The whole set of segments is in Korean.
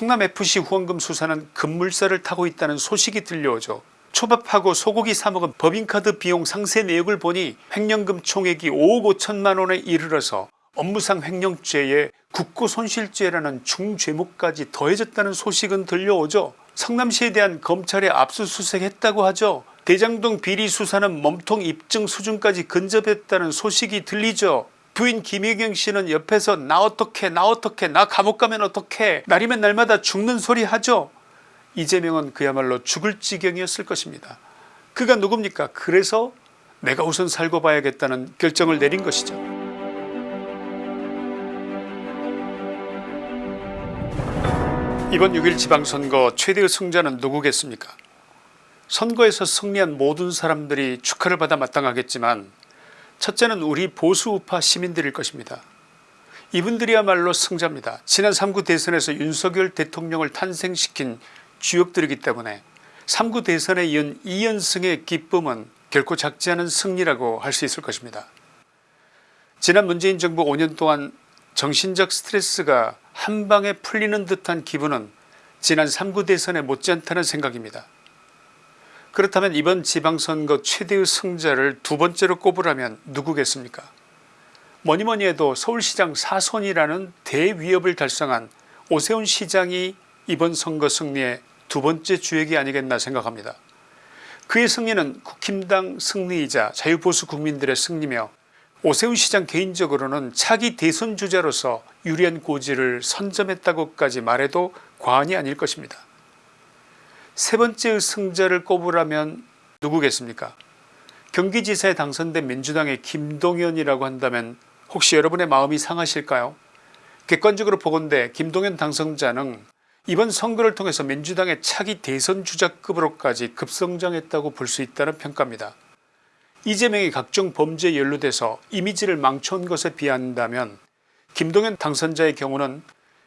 성남FC 후원금 수사는 급물살을 타고 있다는 소식이 들려오죠. 초밥하고 소고기 사먹은 법인카드 비용 상세 내역을 보니 횡령금 총액이 5억 5천만원에 이르러서 업무상 횡령죄에 국고손실죄라는 중죄목까지 더해졌다는 소식은 들려오죠. 성남시에 대한 검찰의 압수수색했다고 하죠. 대장동 비리 수사는 몸통 입증 수준까지 근접했다는 소식이 들리죠. 부인 김혜경씨는 옆에서 나 어떡해 나 어떡해 나 감옥 가면 어떡해 날이면 날마다 죽는 소리 하죠. 이재명은 그야말로 죽을 지경이었을 것입니다. 그가 누굽니까 그래서 내가 우선 살고 봐야겠다는 결정을 내린 것이죠. 이번 6일 지방선거 최대의 승자는 누구겠습니까 선거에서 승리한 모든 사람들이 축하를 받아 마땅하겠지만 첫째는 우리 보수우파 시민들일 것입니다. 이분들이야말로 승자입니다. 지난 3구 대선에서 윤석열 대통령을 탄생시킨 주역들이기 때문에 3구 대선에 이은 2연승의 기쁨은 결코 작지 않은 승리라고 할 수 있을 것입니다. 지난 문재인 정부 5년 동안 정신적 스트레스가 한방에 풀리는 듯한 기분은 지난 3구 대선에 못지않다는 생각입니다. 그렇다면 이번 지방선거 최대의 승자를 두 번째로 꼽으라면 누구겠습니까 뭐니뭐니 해도 서울시장 사선이라는 대위협을 달성한 오세훈 시장이 이번 선거 승리의 두 번째 주역이 아니겠나 생각합니다. 그의 승리는 국힘당 승리이자 자유보수 국민들의 승리며 오세훈 시장 개인적으로는 차기 대선 주자로서 유리한 고지를 선점했다고까지 말해도 과언이 아닐 것입니다. 세 번째의 승자를 꼽으라면 누구겠습니까 경기지사에 당선된 민주당의 김동연이라고 한다면 혹시 여러분의 마음이 상하실까요 객관적으로 보건대 김동연 당선자는 이번 선거를 통해서 민주당의 차기 대선 주자급으로까지 급성장했다고 볼 수 있다는 평가입니다. 이재명이 각종 범죄에 연루돼서 이미지를 망쳐온 것에 비한다면 김동연 당선자의 경우는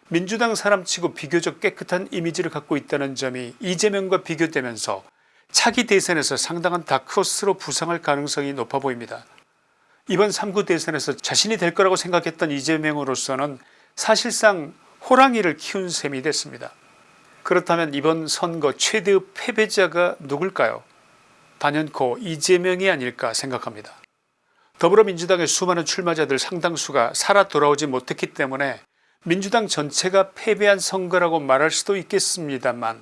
민주당 사람치고 비교적 깨끗한 이미지를 갖고 있다는 점이 이재명과 비교되면서 차기 대선에서 상당한 다크호스로 부상할 가능성이 높아 보입니다. 이번 3구 대선에서 자신이 될 거라고 생각했던 이재명으로서는 사실상 호랑이를 키운 셈이 됐습니다. 그렇다면 이번 선거 최대의 패배자가 누굴까요 단연코 이재명이 아닐까 생각합니다. 더불어민주당의 수많은 출마자들 상당수가 살아 돌아오지 못했기 때문에 민주당 전체가 패배한 선거라고 말할 수도 있겠습니다만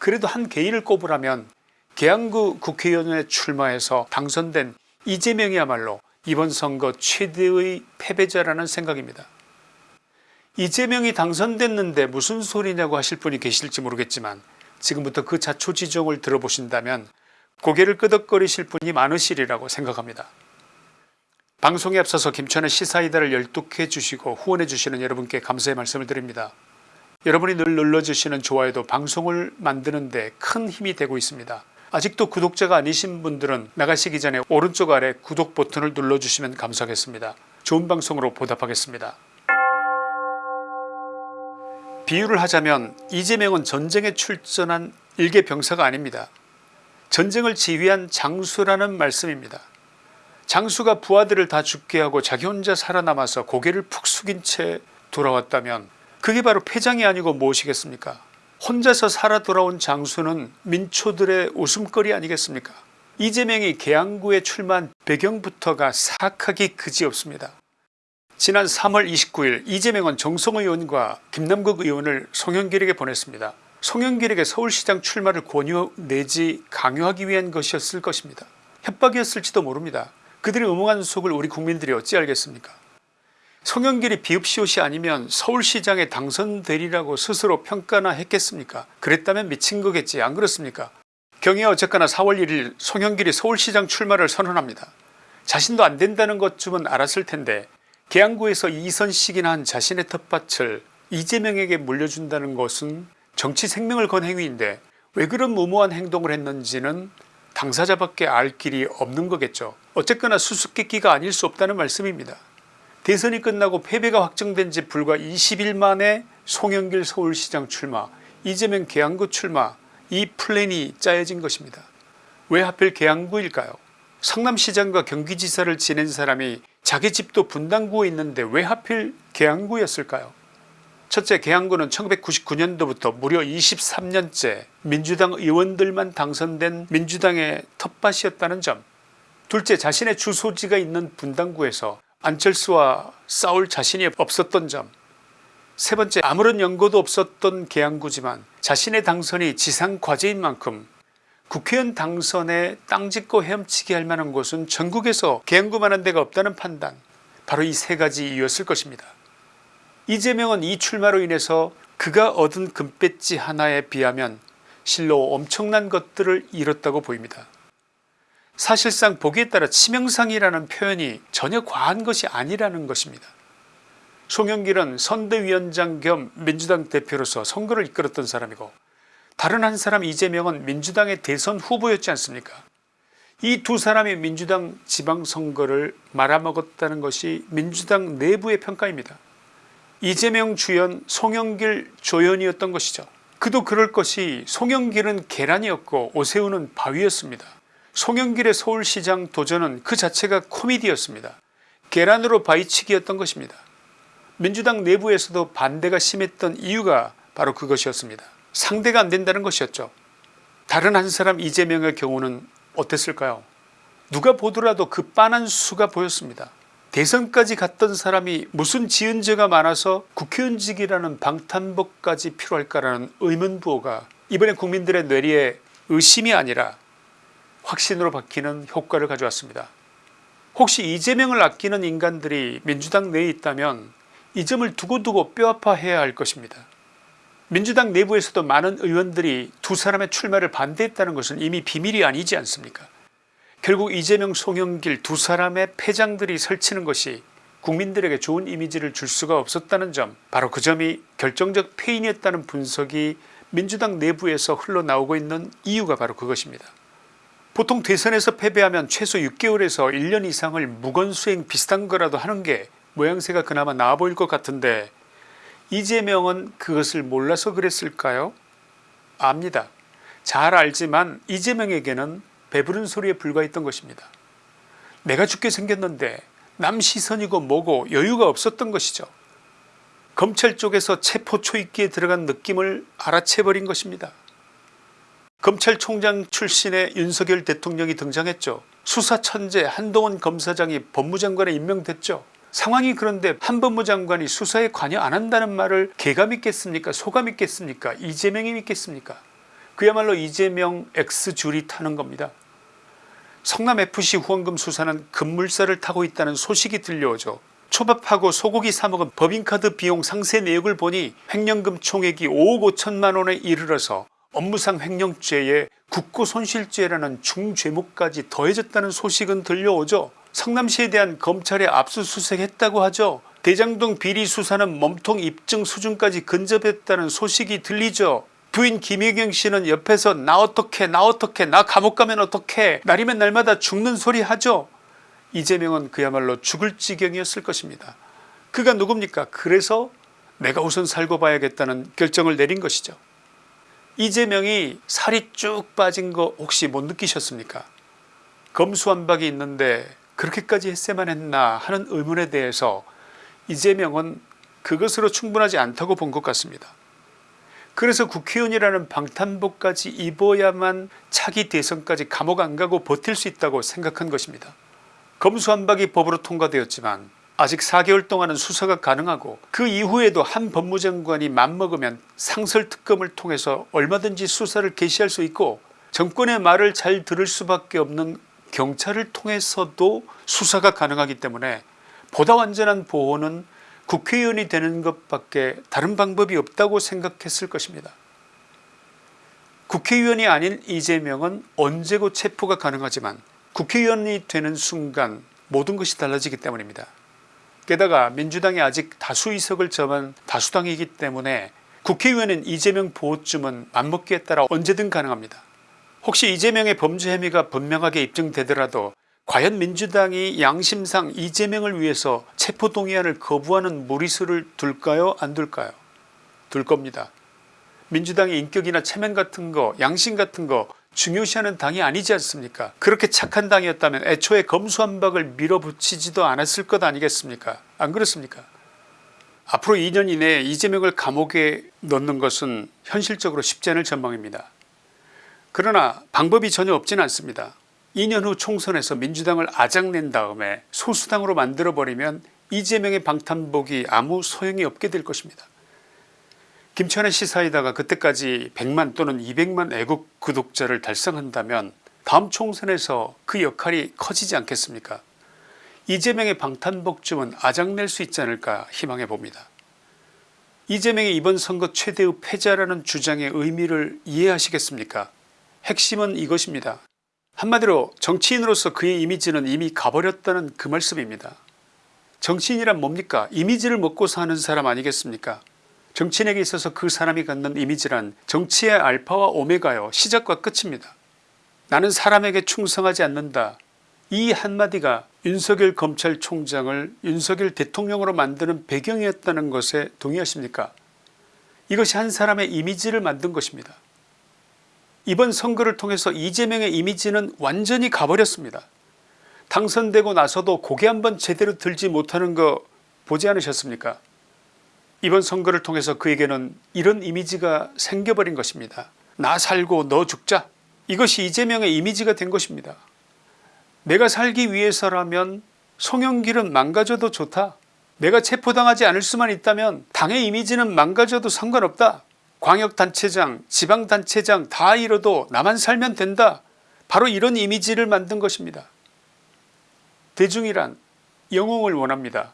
그래도 한 개인을 꼽으라면 계양구 국회의원에 출마해서 당선된 이재명이야말로 이번 선거 최대의 패배자라는 생각입니다. 이재명이 당선됐는데 무슨 소리냐고 하실 분이 계실지 모르겠지만 지금부터 그 자초지종을 들어보신다면 고개를 끄덕거리실 분이 많으시리라고 생각합니다. 방송에 앞서서 김천의 시사이다를 열독해 주시고 후원해 주시는 여러분께 감사의 말씀을 드립니다. 여러분이 늘 눌러주시는 좋아요도 방송을 만드는 데 큰 힘이 되고 있습니다. 아직도 구독자가 아니신 분들은 나가시기 전에 오른쪽 아래 구독 버튼을 눌러주시면 감사하겠습니다. 좋은 방송으로 보답하겠습니다. 비유를 하자면 이재명은 전쟁에 출전한 일개 병사가 아닙니다. 전쟁을 지휘한 장수라는 말씀입니다. 장수가 부하들을 다 죽게 하고 자기 혼자 살아남아서 고개를 푹 숙인 채 돌아왔다면 그게 바로 패장이 아니고 무엇이겠습니까 혼자서 살아 돌아온 장수는 민초들의 웃음거리 아니겠습니까 이재명이 계양구에 출마한 배경부터가 사악하기 그지없습니다. 지난 3월 29일 이재명은 정성 의원과 김남국 의원을 송영길에게 보냈습니다. 송영길에게 서울시장 출마를 권유 내지 강요하기 위한 것이었을 것입니다. 협박이었을지도 모릅니다. 그들의 음흉한 속을 우리 국민들이 어찌 알겠습니까? 송영길이 비읍시옷이 아니면 서울시장에 당선되리라고 스스로 평가나 했겠습니까? 그랬다면 미친 거겠지. 안 그렇습니까? 경위가 어쨌거나 4월 1일 송영길이 서울시장 출마를 선언합니다. 자신도 안된다는 것쯤은 알았을 텐데 계양구에서 이선식이나 한 자신의 텃밭을 이재명에게 물려준다는 것은 정치 생명을 건 행위인데 왜 그런 무모한 행동을 했는지는 당사자밖에 알 길이 없는 거겠죠. 어쨌거나 수수께끼가 아닐 수 없다는 말씀입니다. 대선이 끝나고 패배가 확정된 지 불과 20일 만에 송영길 서울시장 출마 이재명 계양구 출마 이 플랜이 짜여진 것입니다. 왜 하필 계양구일까요 성남시장과 경기지사를 지낸 사람이 자기 집도 분당구에 있는데 왜 하필 계양구였을까요 첫째 계양구는 1999년도부터 무려 23년째 민주당 의원들만 당선된 민주당의 텃밭이었다는 점. 둘째 자신의 주소지가 있는 분당구에서 안철수와 싸울 자신이 없었던 점. 세 번째 아무런 연고도 없었던 계양구지만 자신의 당선이 지상과제인 만큼 국회의원 당선에 땅 짓고 헤엄치게 할 만한 곳은 전국에서 계양구만한 데가 없다는 판단. 바로 이 세 가지 이유였을 것입니다. 이재명은 이 출마로 인해서 그가 얻은 금배지 하나에 비하면 실로 엄청난 것들을 잃었다고 보입니다. 사실상 보기에 따라 치명상이라는 표현이 전혀 과한 것이 아니라는 것입니다. 송영길은 선대위원장 겸 민주당 대표로서 선거를 이끌었던 사람이고 다른 한 사람 이재명은 민주당의 대선 후보였지 않습니까 이 두 사람이 민주당 지방선거를 말아먹었다는 것이 민주당 내부의 평가입니다. 이재명 주연 송영길 조연이었던 것이죠. 그도 그럴 것이 송영길은 계란이었고 오세훈은 바위였습니다. 송영길의 서울시장 도전은 그 자체가 코미디였습니다. 계란으로 바위치기였던 것입니다. 민주당 내부에서도 반대가 심했던 이유가 바로 그것이었습니다. 상대가 안된다는 것이었죠. 다른 한 사람 이재명의 경우는 어땠을까요 누가 보더라도 그 빤한 수가 보였습니다. 대선까지 갔던 사람이 무슨 지은 죄가 많아서 국회의원직이라는 방탄복까지 필요할까라는 의문부호가 이번에 국민들의 뇌리에 의심이 아니라 확신으로 바뀌는 효과를 가져왔습니다. 혹시 이재명을 아끼는 인간들이 민주당 내에 있다면 이 점을 두고두고 뼈아파해야 할 것입니다. 민주당 내부에서도 많은 의원들이 두 사람의 출마를 반대했다는 것은 이미 비밀이 아니지 않습니까 결국 이재명 송영길 두 사람의 패장들이 설치는 것이 국민들에게 좋은 이미지를 줄 수가 없었다는 점 바로 그 점이 결정적 패인이었다는 분석이 민주당 내부에서 흘러나오고 있는 이유가 바로 그것입니다. 보통 대선에서 패배하면 최소 6개월에서 1년 이상을 무건수행 비슷한 거라도 하는 게 모양새가 그나마 나아 보일 것 같은데 이재명은 그것을 몰라서 그랬을까요 압니다. 잘 알지만 이재명에게는 배부른 소리에 불과했던 것입니다. 내가 죽게 생겼는데 남 시선이고 뭐고 여유가 없었던 것이죠. 검찰 쪽에서 체포 초입기에 들어간 느낌을 알아채버린 것입니다. 검찰총장 출신의 윤석열 대통령이 등장했죠. 수사천재 한동훈 검사장이 법무장관에 임명됐죠. 상황이 그런데 한 법무장관이 수사에 관여 안 한다는 말을 개가 믿겠습니까 소가 믿겠습니까 이재명이 믿겠습니까 그야말로 이재명 X줄이 타는 겁니다. 성남FC 후원금 수사는 급물살을 타고 있다는 소식이 들려오죠. 초밥하고 소고기 사먹은 법인카드 비용 상세 내역을 보니 횡령금 총액이 5억 5천만원에 이르러서 업무상 횡령죄에 국고손실죄라는 중죄목까지 더해졌다는 소식은 들려오죠. 성남시에 대한 검찰의 압수수색했다고 하죠. 대장동 비리 수사는 몸통 입증 수준까지 근접했다는 소식이 들리죠. 부인 김혜경 씨는 옆에서 나 어떻게 나 어떻게 나 감옥 가면 어떻게 날이면 날마다 죽는 소리 하죠. 이재명은 그야말로 죽을 지경이었을 것입니다. 그가 누굽니까 그래서 내가 우선 살고 봐야겠다는 결정을 내린 것이죠. 이재명이 살이 쭉 빠진 거 혹시 못 느끼셨습니까 검수완박이 있는데 그렇게까지 했어야만 했나 하는 의문에 대해서 이재명은 그것으로 충분하지 않다고 본 것 같습니다. 그래서 국회의원이라는 방탄복까지 입어야만 차기 대선까지 감옥 안 가고 버틸 수 있다고 생각한 것입니다. 검수완박이 법으로 통과되었지만 아직 4개월 동안은 수사가 가능하고 그 이후에도 한 법무장관이 맘먹으면 상설특검을 통해서 얼마든지 수사를 개시할 수 있고 정권의 말을 잘 들을 수밖에 없는 경찰을 통해서도 수사가 가능하기 때문에 보다 완전한 보호는 국회의원이 되는 것밖에 다른 방법이 없다고 생각했을 것입니다. 국회의원이 아닌 이재명은 언제고 체포가 가능하지만 국회의원이 되는 순간 모든 것이 달라지기 때문입니다. 게다가 민주당이 아직 다수의석을 점한 다수당이기 때문에 국회의원은 이재명 보호쯤은 맘먹기에 따라 언제든 가능합니다. 혹시 이재명의 범죄 혐의가 분명하게 입증되더라도 과연 민주당이 양심상 이재명을 위해서 체포동의안을 거부하는 무리수를 둘까요 안 둘까요 둘 겁니다. 민주당의 인격이나 체면 같은 거 양심 같은 거 중요시하는 당이 아니지 않습니까 그렇게 착한 당이었다면 애초에 검수한박을 밀어붙이지도 않았을 것 아니겠습니까 안 그렇습니까 앞으로 2년 이내에 이재명을 감옥에 넣는 것은 현실적으로 쉽지 않을 전망입니다. 그러나 방법이 전혀 없지는 않습니다. 2년 후 총선에서 민주당을 아작낸 다음에 소수당으로 만들어버리면 이재명의 방탄복이 아무 소용이 없게 될 것입니다. 김천의 시사이다가 그때까지 100만 또는 200만 애국 구독자를 달성한다면 다음 총선에서 그 역할이 커지지 않겠습니까 이재명의 방탄복쯤은 아작낼 수 있지 않을까 희망해 봅니다. 이재명의 이번 선거 최대의 패자라는 주장의 의미를 이해하시겠습니까 핵심은 이것입니다. 한마디로 정치인으로서 그의 이미지는 이미 가버렸다는 그 말씀입니다. 정치인이란 뭡니까 이미지를 먹고 사는 사람 아니겠습니까 정치인에게 있어서 그 사람이 갖는 이미지란 정치의 알파와 오메가요 시작과 끝입니다. 나는 사람에게 충성하지 않는다 이 한마디가 윤석열 검찰총장을 윤석열 대통령으로 만드는 배경이었다는 것에 동의하십니까 이것이 한 사람의 이미지를 만든 것입니다. 이번 선거를 통해서 이재명의 이미지는 완전히 가버렸습니다. 당선되고 나서도 고개 한번 제대로 들지 못하는 거 보지 않으셨습니까 이번 선거를 통해서 그에게는 이런 이미지가 생겨버린 것입니다. 나 살고 너 죽자 이것이 이재명의 이미지가 된 것입니다. 내가 살기 위해서라면 송영길은 망가져도 좋다. 내가 체포당하지 않을 수만 있다면 당의 이미지는 망가져도 상관없다. 광역단체장 지방단체장 다 잃어도 나만 살면 된다. 바로 이런 이미지를 만든 것입니다. 대중이란 영웅을 원합니다.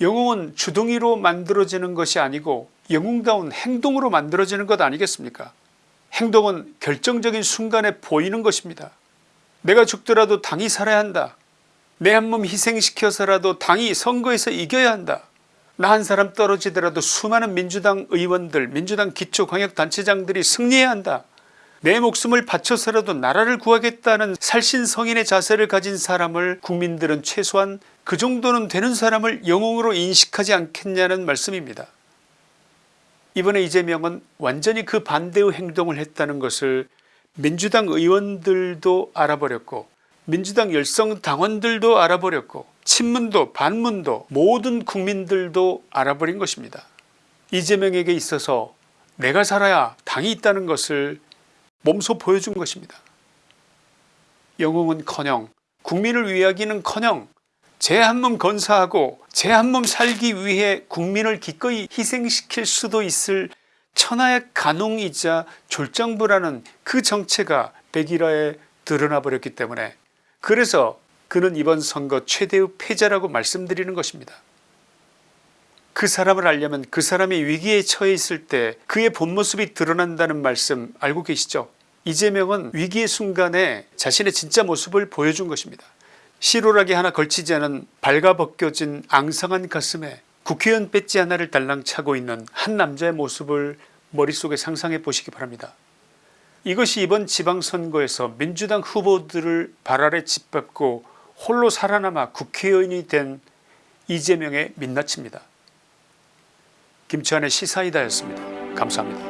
영웅은 주둥이로 만들어지는 것이 아니고 영웅다운 행동으로 만들어지는 것 아니겠습니까 행동은 결정적인 순간에 보이는 것입니다. 내가 죽더라도 당이 살아야 한다. 내 한 몸 희생시켜서라도 당이 선거에서 이겨야 한다. 나 한 사람 떨어지더라도 수많은 민주당 의원들 민주당 기초광역단체장들이 승리해야 한다. 내 목숨을 바쳐서라도 나라를 구하겠다는 살신성인의 자세를 가진 사람을 국민들은 최소한 그 정도는 되는 사람을 영웅으로 인식하지 않겠냐는 말씀입니다. 이번에 이재명은 완전히 그 반대의 행동을 했다는 것을 민주당 의원들도 알아버렸고 민주당 열성 당원들도 알아버렸고 친문도 반문도 모든 국민들도 알아버린 것입니다. 이재명에게 있어서 내가 살아야 당이 있다는 것을 몸소 보여준 것입니다. 영웅은커녕 국민을 위하기는커녕 제 한 몸 건사하고 제 한 몸 살기 위해 국민을 기꺼이 희생시킬 수도 있을 천하의 간웅이자 졸장부라는 그 정체가 백일화에 드러나 버렸기 때문에 그래서 그는 이번 선거 최대의 패자라고 말씀드리는 것입니다. 그 사람을 알려면 그 사람이 위기에 처해 있을 때 그의 본 모습이 드러난다는 말씀 알고 계시죠 이재명은 위기의 순간에 자신의 진짜 모습을 보여준 것입니다. 시로락이 하나 걸치지 않은 발가벗겨진 앙상한 가슴에 국회의원 배지 하나를 달랑 차고 있는 한 남자의 모습을 머릿속에 상상해 보시기 바랍니다. 이것이 이번 지방선거에서 민주당 후보들을 발 아래 짓밟고 홀로 살아남아 국회의원이 된 이재명의 민낯입니다. 김치환의 시사이다였습니다. 감사합니다.